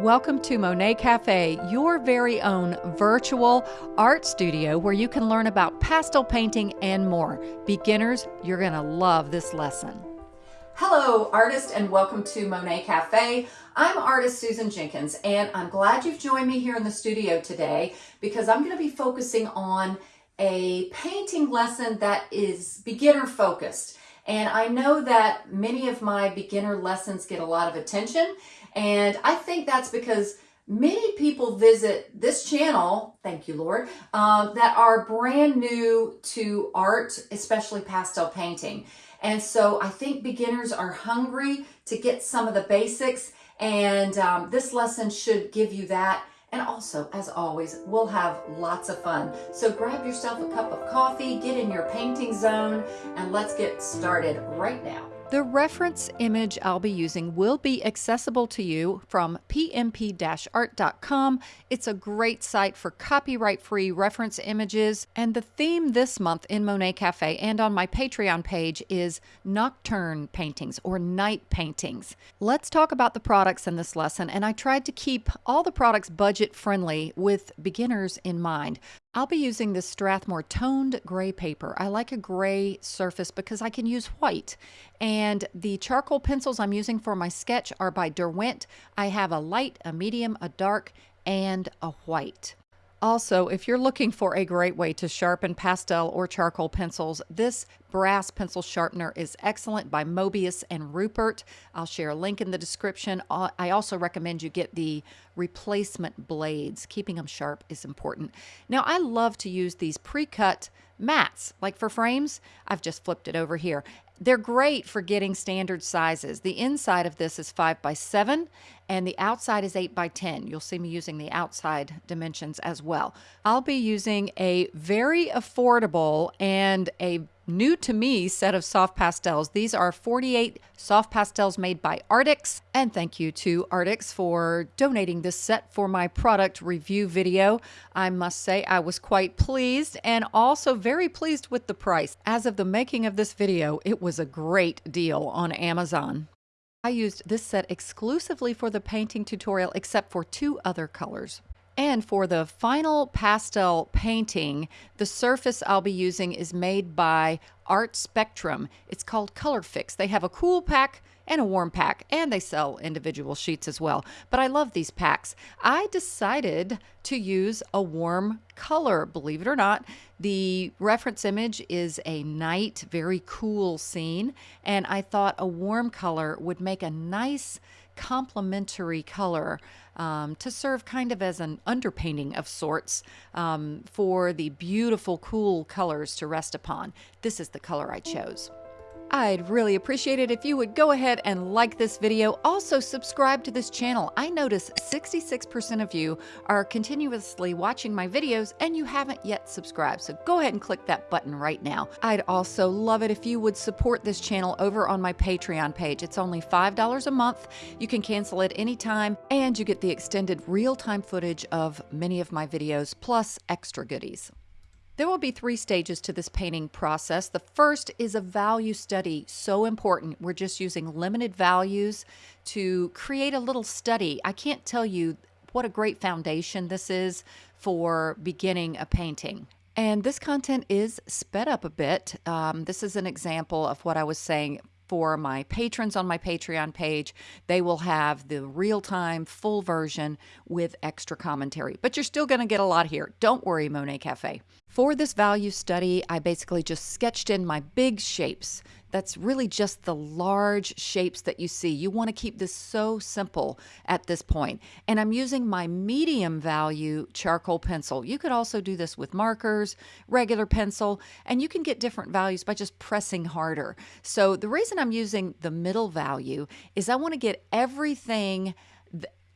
Welcome to Monet Cafe, your very own virtual art studio where you can learn about pastel painting and more. Beginners, you're going to love this lesson. Hello, artist, and welcome to Monet Cafe. I'm artist Susan Jenkins, and I'm glad you've joined me here in the studio today because I'm going to be focusing on a painting lesson that is beginner focused. And I know that many of my beginner lessons get a lot of attention. And I think that's because many people visit this channel, thank you, Lord, uh, that are brand new to art, especially pastel painting. And so I think beginners are hungry to get some of the basics. And um, this lesson should give you that and also, as always, we'll have lots of fun. So grab yourself a cup of coffee, get in your painting zone, and let's get started right now. The reference image I'll be using will be accessible to you from pmp-art.com. It's a great site for copyright-free reference images, and the theme this month in Monet Cafe and on my Patreon page is nocturne paintings or night paintings. Let's talk about the products in this lesson, and I tried to keep all the products budget-friendly with beginners in mind. I'll be using this Strathmore toned gray paper. I like a gray surface because I can use white. And the charcoal pencils I'm using for my sketch are by Derwent. I have a light, a medium, a dark, and a white. Also, if you're looking for a great way to sharpen pastel or charcoal pencils, this brass pencil sharpener is excellent by Mobius and Ruppert. I'll share a link in the description. Uh, I also recommend you get the replacement blades. Keeping them sharp is important. Now, I love to use these pre-cut mats, like for frames. I've just flipped it over here. They're great for getting standard sizes. The inside of this is 5 by 7 and the outside is 8 by 10. You'll see me using the outside dimensions as well. I'll be using a very affordable and a new to me set of soft pastels. These are 48 soft pastels made by Artix. And thank you to Artix for donating this set for my product review video. I must say I was quite pleased and also very pleased with the price. As of the making of this video, it was a great deal on Amazon. I used this set exclusively for the painting tutorial except for two other colors. And for the final pastel painting, the surface I'll be using is made by Art Spectrum. It's called Colourfix. They have a cool pack and a warm pack, and they sell individual sheets as well. But I love these packs. I decided to use a warm color, believe it or not. The reference image is a night, very cool scene, and I thought a warm color would make a nice complementary color um, to serve kind of as an underpainting of sorts um, for the beautiful, cool colors to rest upon. This is the color I chose. I'd really appreciate it if you would go ahead and like this video. Also, subscribe to this channel. I notice 66% of you are continuously watching my videos and you haven't yet subscribed. So go ahead and click that button right now. I'd also love it if you would support this channel over on my Patreon page. It's only $5 a month. You can cancel it anytime and you get the extended real-time footage of many of my videos plus extra goodies. There will be three stages to this painting process. The first is a value study, so important. We're just using limited values to create a little study. I can't tell you what a great foundation this is for beginning a painting. And this content is sped up a bit. Um, this is an example of what I was saying for my patrons on my Patreon page. They will have the real time full version with extra commentary, but you're still going to get a lot here. Don't worry, Monet Cafe. For this value study, I basically just sketched in my big shapes that's really just the large shapes that you see. You want to keep this so simple at this point. And I'm using my medium value charcoal pencil. You could also do this with markers, regular pencil, and you can get different values by just pressing harder. So the reason I'm using the middle value is I want to get everything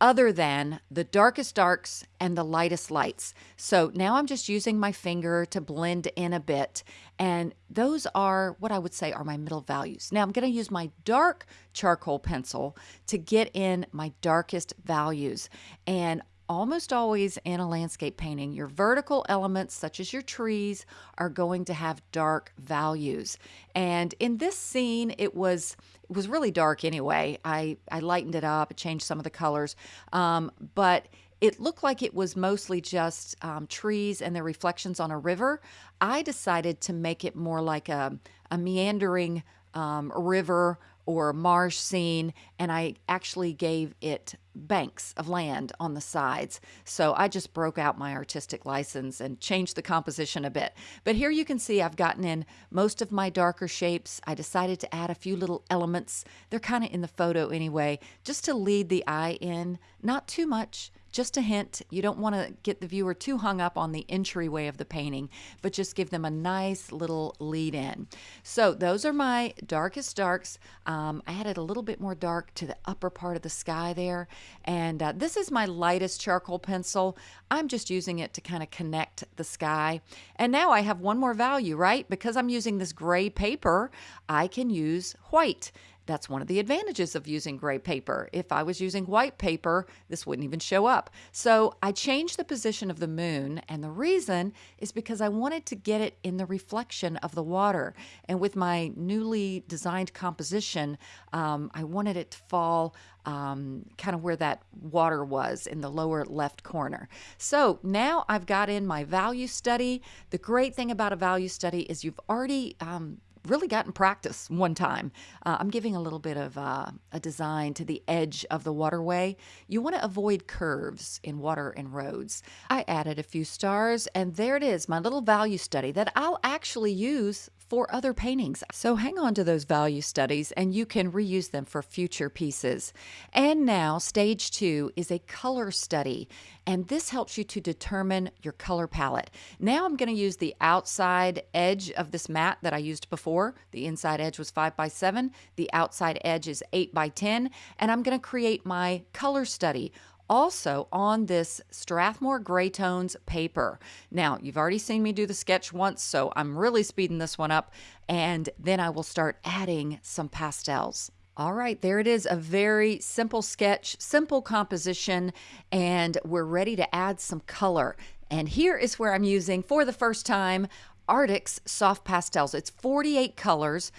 other than the darkest darks and the lightest lights. So now I'm just using my finger to blend in a bit. And those are what I would say are my middle values. Now I'm going to use my dark charcoal pencil to get in my darkest values. And almost always in a landscape painting, your vertical elements, such as your trees, are going to have dark values. And in this scene, it was it was really dark anyway. I, I lightened it up, changed some of the colors, um, but it looked like it was mostly just um, trees and their reflections on a river. I decided to make it more like a, a meandering um, river or marsh scene, and I actually gave it banks of land on the sides. So I just broke out my artistic license and changed the composition a bit. But here you can see I've gotten in most of my darker shapes. I decided to add a few little elements. They're kind of in the photo anyway, just to lead the eye in, not too much, just a hint, you don't want to get the viewer too hung up on the entryway of the painting, but just give them a nice little lead in. So those are my darkest darks. Um, I added a little bit more dark to the upper part of the sky there. And uh, this is my lightest charcoal pencil. I'm just using it to kind of connect the sky. And now I have one more value, right? Because I'm using this gray paper, I can use white. That's one of the advantages of using gray paper. If I was using white paper, this wouldn't even show up. So I changed the position of the moon, and the reason is because I wanted to get it in the reflection of the water. And with my newly designed composition, um, I wanted it to fall um, kind of where that water was in the lower left corner. So now I've got in my value study. The great thing about a value study is you've already um, really gotten practice one time. Uh, I'm giving a little bit of uh, a design to the edge of the waterway. You want to avoid curves in water and roads. I added a few stars, and there it is, my little value study that I'll actually use for other paintings. So hang on to those value studies and you can reuse them for future pieces. And now, stage two is a color study, and this helps you to determine your color palette. Now I'm going to use the outside edge of this mat that I used before. The inside edge was 5 by 7, the outside edge is 8 by 10, and I'm going to create my color study also on this Strathmore Gray Tones paper. Now, you've already seen me do the sketch once, so I'm really speeding this one up, and then I will start adding some pastels. All right, there it is, a very simple sketch, simple composition, and we're ready to add some color. And here is where I'm using, for the first time, Artix Soft Pastels. It's 48 colors.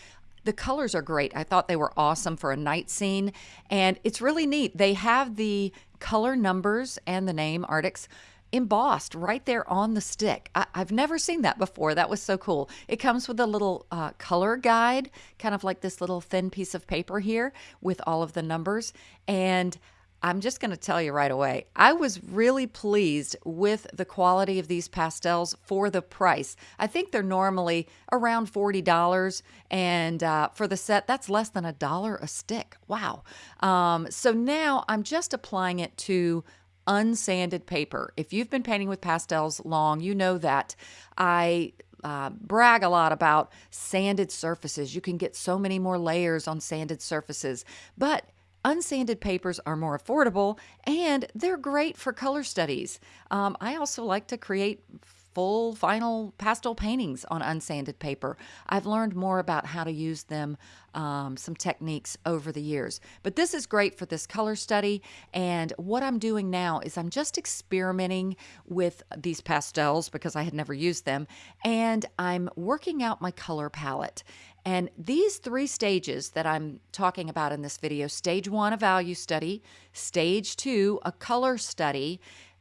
The colors are great. I thought they were awesome for a night scene, and it's really neat. They have the color numbers and the name Artix embossed right there on the stick. I, have never seen that before. That was so cool. It comes with a little uh, color guide, kind of like this little thin piece of paper here with all of the numbers. And I'm just going to tell you right away, I was really pleased with the quality of these pastels for the price. I think they're normally around $40, and uh, for the set, that's less than a dollar a stick. Wow. Um, so now I'm just applying it to unsanded paper. If you've been painting with pastels long, you know that I uh, brag a lot about sanded surfaces. You can get so many more layers on sanded surfaces, but Unsanded papers are more affordable and they're great for color studies. Um, I also like to create full final pastel paintings on unsanded paper. I've learned more about how to use them, um, some techniques over the years. But this is great for this color study. And what I'm doing now is I'm just experimenting with these pastels because I had never used them. And I'm working out my color palette. And these three stages that I'm talking about in this video stage one, a value study, stage two, a color study,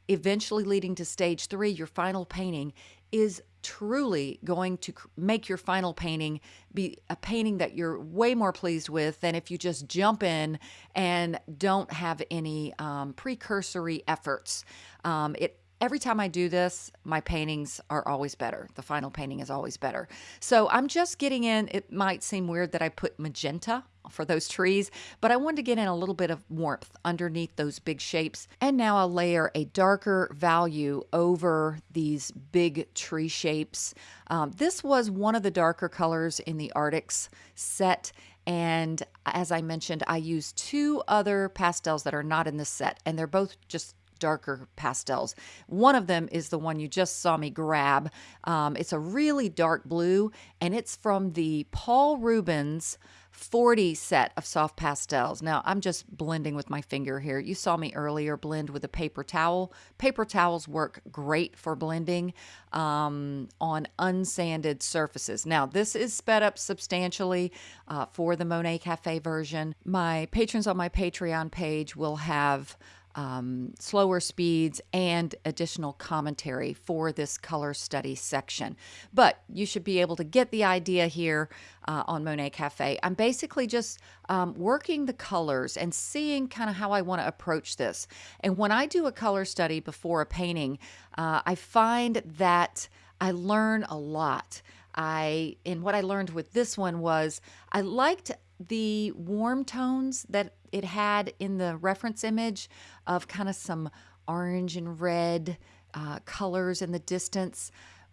eventually leading to stage three, your final painting, is truly going to make your final painting be a painting that you're way more pleased with than if you just jump in and don't have any um, precursory efforts. Um, it every time I do this, my paintings are always better. The final painting is always better. So I'm just getting in, it might seem weird that I put magenta for those trees, but I wanted to get in a little bit of warmth underneath those big shapes. And now I'll layer a darker value over these big tree shapes. Um, this was one of the darker colors in the Artix set. And as I mentioned, I used two other pastels that are not in this set, and they're both just darker pastels. One of them is the one you just saw me grab. Um, it's a really dark blue, and it's from the Paul Rubens 40 set of soft pastels. Now, I'm just blending with my finger here. You saw me earlier blend with a paper towel. Paper towels work great for blending um, on unsanded surfaces. Now, this is sped up substantially uh, for the Monet Cafe version. My patrons on my Patreon page will have um, slower speeds and additional commentary for this color study section. But you should be able to get the idea here uh, on Monet Cafe. I'm basically just um, working the colors and seeing kind of how I want to approach this. And when I do a color study before a painting, uh, I find that I learn a lot. I and what I learned with this one was I liked the warm tones that it had in the reference image of kind of some orange and red uh, colors in the distance.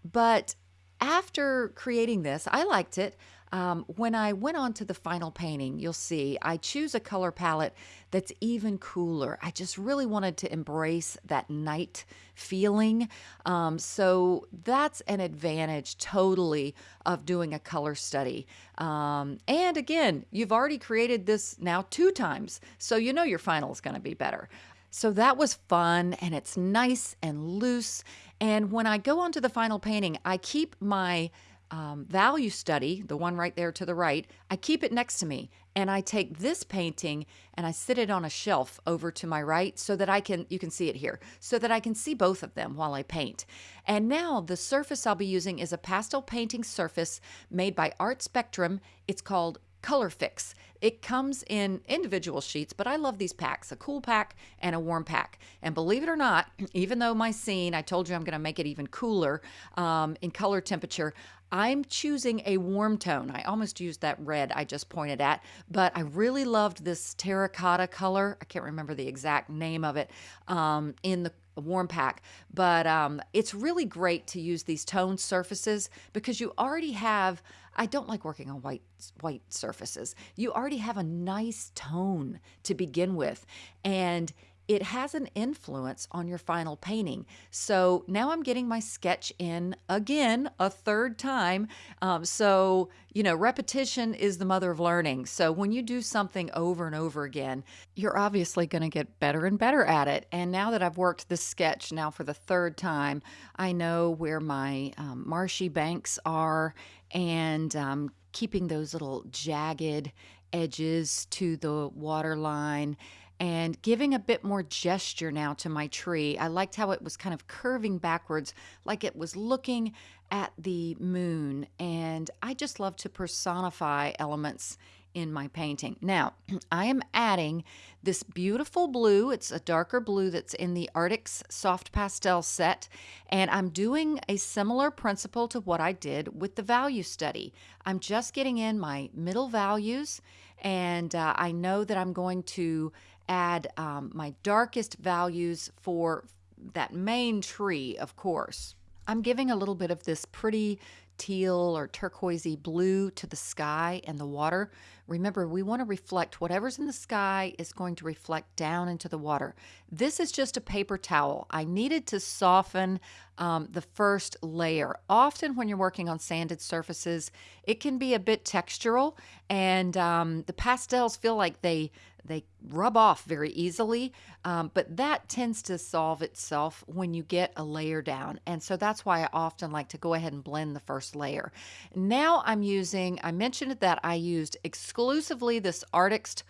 But after creating this, I liked it. Um, when I went on to the final painting, you'll see I choose a color palette that's even cooler. I just really wanted to embrace that night feeling. Um, so that's an advantage totally of doing a color study. Um, and again, you've already created this now two times, so you know your final is going to be better. So that was fun and it's nice and loose. And when I go on to the final painting, I keep my um, value study, the one right there to the right, I keep it next to me and I take this painting and I sit it on a shelf over to my right so that I can, you can see it here, so that I can see both of them while I paint. And now the surface I'll be using is a pastel painting surface made by Art Spectrum. It's called Colourfix. It comes in individual sheets, but I love these packs a cool pack and a warm pack. And believe it or not, even though my scene, I told you I'm going to make it even cooler um, in color temperature, I'm choosing a warm tone. I almost used that red I just pointed at, but I really loved this terracotta color. I can't remember the exact name of it um, in the warm pack, but um, it's really great to use these toned surfaces because you already have. I don't like working on white white surfaces. You already have a nice tone to begin with, and it has an influence on your final painting. So now I'm getting my sketch in again a third time. Um, so, you know, repetition is the mother of learning. So when you do something over and over again, you're obviously going to get better and better at it. And now that I've worked this sketch now for the third time, I know where my um, marshy banks are and um, keeping those little jagged edges to the water line and giving a bit more gesture now to my tree. I liked how it was kind of curving backwards, like it was looking at the moon. And I just love to personify elements in my painting. Now, I am adding this beautiful blue. It's a darker blue that's in the Artix Soft Pastel set. And I'm doing a similar principle to what I did with the value study. I'm just getting in my middle values. And uh, I know that I'm going to add um, my darkest values for that main tree, of course. I'm giving a little bit of this pretty teal or turquoisey blue to the sky and the water. Remember, we want to reflect whatever's in the sky is going to reflect down into the water. This is just a paper towel. I needed to soften um, the first layer. Often, when you're working on sanded surfaces, it can be a bit textural, and um, the pastels feel like they they rub off very easily, um, but that tends to solve itself when you get a layer down. And so that's why I often like to go ahead and blend the first layer. Now I'm using, I mentioned that I used exclusively this Artix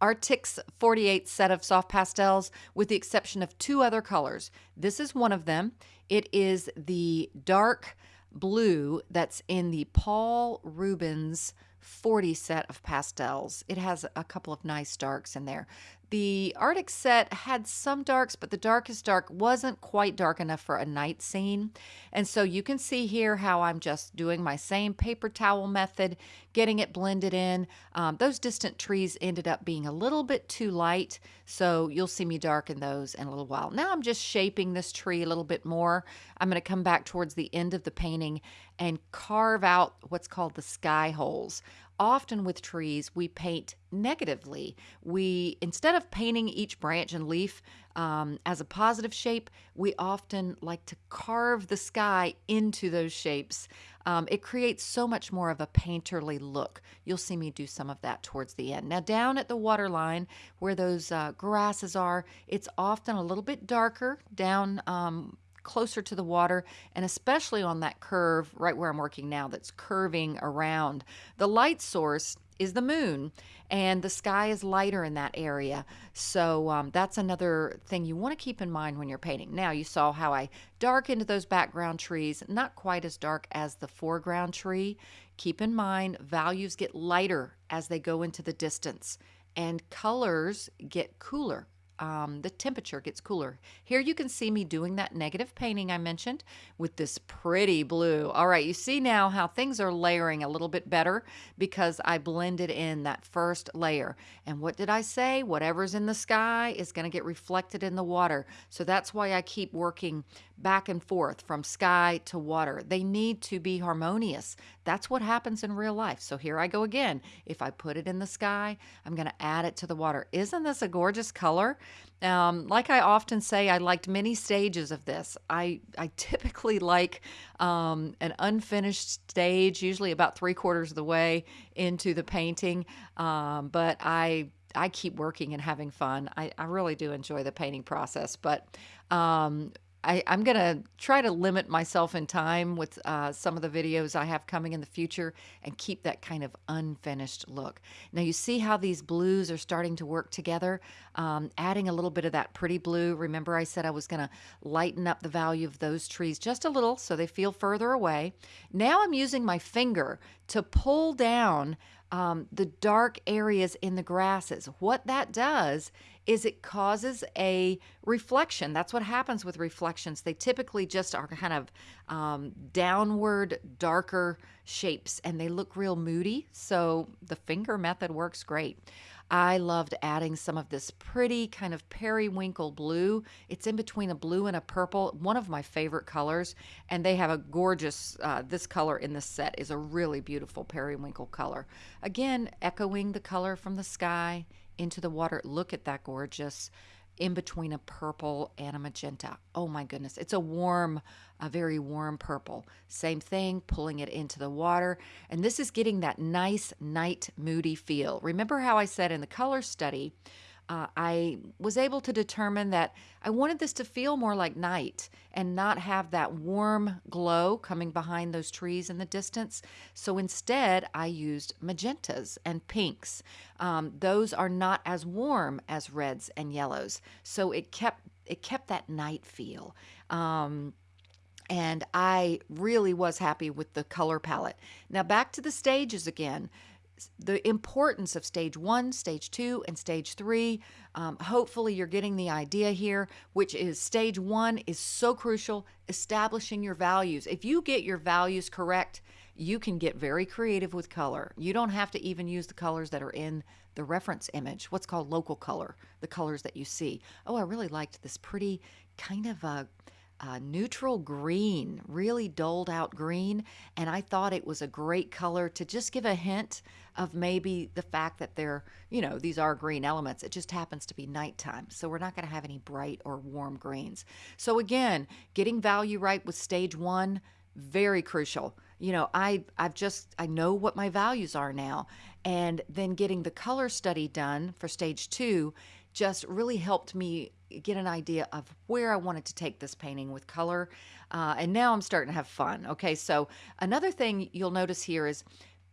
Artix 48 set of soft pastels with the exception of two other colors. This is one of them. It is the dark blue that's in the Paul Rubens 40 set of pastels. It has a couple of nice darks in there. The Artix set had some darks, but the darkest dark wasn't quite dark enough for a night scene. And so you can see here how I'm just doing my same paper towel method, getting it blended in. Um, those distant trees ended up being a little bit too light, so you'll see me darken those in a little while. Now I'm just shaping this tree a little bit more. I'm going to come back towards the end of the painting and carve out what's called the sky holes often with trees, we paint negatively. We, instead of painting each branch and leaf um, as a positive shape, we often like to carve the sky into those shapes. Um, it creates so much more of a painterly look. You'll see me do some of that towards the end. Now, down at the water line where those uh, grasses are, it's often a little bit darker down um, closer to the water and especially on that curve right where I'm working now that's curving around. The light source is the moon and the sky is lighter in that area. So um, that's another thing you want to keep in mind when you're painting. Now you saw how i darkened those background trees not quite as dark as the foreground tree. Keep in mind values get lighter as they go into the distance and colors get cooler um, the temperature gets cooler. Here you can see me doing that negative painting I mentioned with this pretty blue. All right, you see now how things are layering a little bit better because I blended in that first layer. And what did I say? Whatever's in the sky is going to get reflected in the water. So that's why I keep working back and forth from sky to water. They need to be harmonious. That's what happens in real life. So here I go again. If I put it in the sky, I'm going to add it to the water. Isn't this a gorgeous color? Um, like I often say, I liked many stages of this. I, I typically like um, an unfinished stage, usually about three quarters of the way into the painting. Um, but I I keep working and having fun. I, I really do enjoy the painting process. But um, I, am going to try to limit myself in time with uh, some of the videos I have coming in the future and keep that kind of unfinished look. Now, you see how these blues are starting to work together, um, adding a little bit of that pretty blue. Remember, I said I was going to lighten up the value of those trees just a little so they feel further away. Now, I'm using my finger to pull down um, the dark areas in the grasses. What that does is it causes a reflection. That's what happens with reflections. They typically just are kind of um, downward, darker shapes and they look real moody. So the finger method works great. I loved adding some of this pretty kind of periwinkle blue. It's in between a blue and a purple, one of my favorite colors. And they have a gorgeous, uh, this color in the set is a really beautiful periwinkle color. Again, echoing the color from the sky into the water. Look at that gorgeous in between a purple and a magenta. Oh my goodness. It's a warm, a very warm purple. Same thing, pulling it into the water. And this is getting that nice night moody feel. Remember how I said in the color study, uh, I was able to determine that I wanted this to feel more like night and not have that warm glow coming behind those trees in the distance. So instead, I used magentas and pinks. Um, those are not as warm as reds and yellows, so it kept it kept that night feel. Um, and I really was happy with the color palette. Now back to the stages again the importance of stage one, stage two, and stage three. Um, hopefully, you're getting the idea here, which is stage one is so crucial, establishing your values. If you get your values correct, you can get very creative with color. You don't have to even use the colors that are in the reference image, what's called local color, the colors that you see. Oh, I really liked this pretty kind of a uh, neutral green, really doled out green. And I thought it was a great color to just give a hint of maybe the fact that they're, you know, these are green elements. It just happens to be nighttime. So we're not going to have any bright or warm greens. So again, getting value right with stage one, very crucial. You know, I I've just I know what my values are now. And then getting the color study done for stage two just really helped me get an idea of where I wanted to take this painting with color. Uh, and now I'm starting to have fun. Okay, so another thing you'll notice here is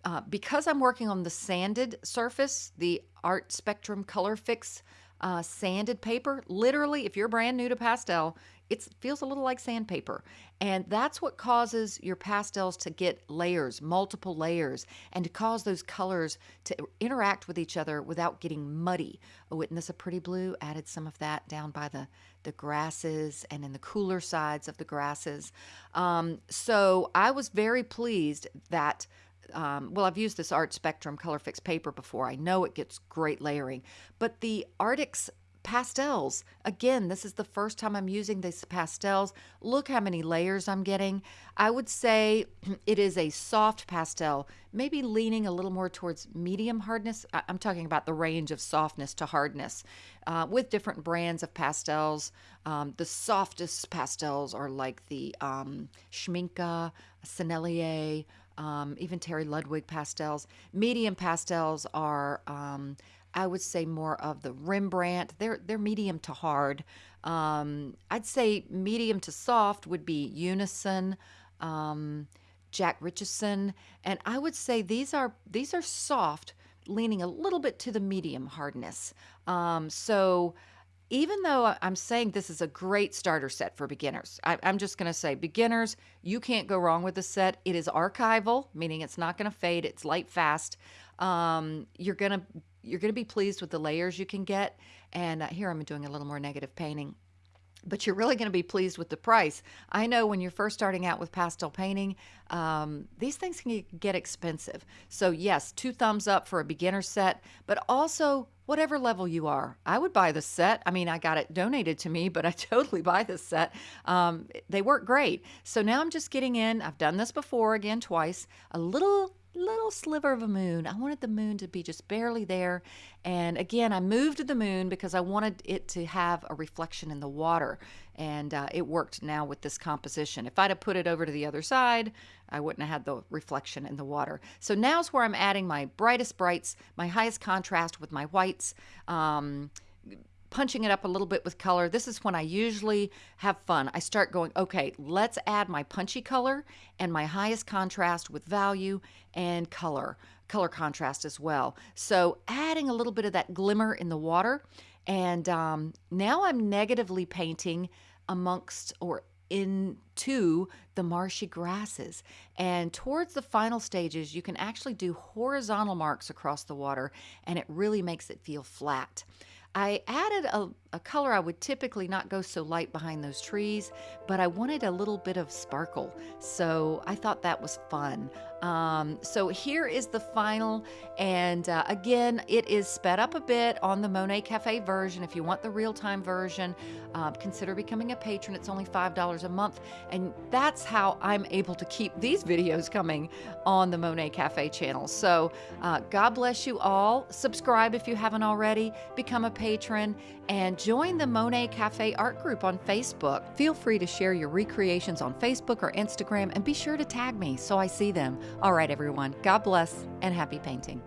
uh, because I'm working on the sanded surface, the Art Spectrum Colourfix uh, sanded paper, literally, if you're brand new to pastel, it feels a little like sandpaper. And that's what causes your pastels to get layers, multiple layers, and to cause those colors to interact with each other without getting muddy. Oh, isn't this a pretty blue? Added some of that down by the, the grasses and in the cooler sides of the grasses. Um, so I was very pleased that um, well, I've used this Art Spectrum Colourfix paper before. I know it gets great layering, but the Artix pastels. Again, this is the first time I'm using these pastels. Look how many layers I'm getting. I would say it is a soft pastel, maybe leaning a little more towards medium hardness. I'm talking about the range of softness to hardness uh, with different brands of pastels. Um, the softest pastels are like the um, Schmincke, Sennelier, um, even Terry Ludwig pastels. Medium pastels are um, I would say more of the Rembrandt. They're they're medium to hard. Um, I'd say medium to soft would be Unison, um, Jack Richardson, and I would say these are these are soft, leaning a little bit to the medium hardness. Um, so even though I'm saying this is a great starter set for beginners, I, am just going to say beginners, you can't go wrong with the set. It is archival, meaning it's not going to fade. It's light fast. Um, you're going to you're going to be pleased with the layers you can get. And uh, here I'm doing a little more negative painting but you're really going to be pleased with the price. I know when you're first starting out with pastel painting, um, these things can get expensive. So, yes, two thumbs up for a beginner set, but also whatever level you are. I would buy the set. I mean, I got it donated to me, but I totally buy this set. Um, they work great. So now I'm just getting in, I've done this before again twice, a little little sliver of a moon. I wanted the moon to be just barely there. And again, I moved the moon because I wanted it to have a reflection in the water. And uh, it worked now with this composition. If I'd have put it over to the other side, I wouldn't have had the reflection in the water. So now's where I'm adding my brightest brights, my highest contrast with my whites. Um, punching it up a little bit with color. This is when I usually have fun. I start going, okay, let's add my punchy color and my highest contrast with value and color, color contrast as well. So adding a little bit of that glimmer in the water. And um, now I'm negatively painting amongst or into the marshy grasses. And towards the final stages, you can actually do horizontal marks across the water, and it really makes it feel flat. I added a, a color I would typically not go so light behind those trees, but I wanted a little bit of sparkle. So I thought that was fun. Um, so here is the final. And uh, again, it is sped up a bit on the Monet Cafe version. If you want the real time version, uh, consider becoming a patron. It's only $5 a month. And that's how I'm able to keep these videos coming on the Monet Cafe channel. So uh, God bless you all. Subscribe if you haven't already, become a patron, and join the Monet Cafe art group on Facebook. Feel free to share your recreations on Facebook or Instagram and be sure to tag me so I see them. All right, everyone, God bless and happy painting.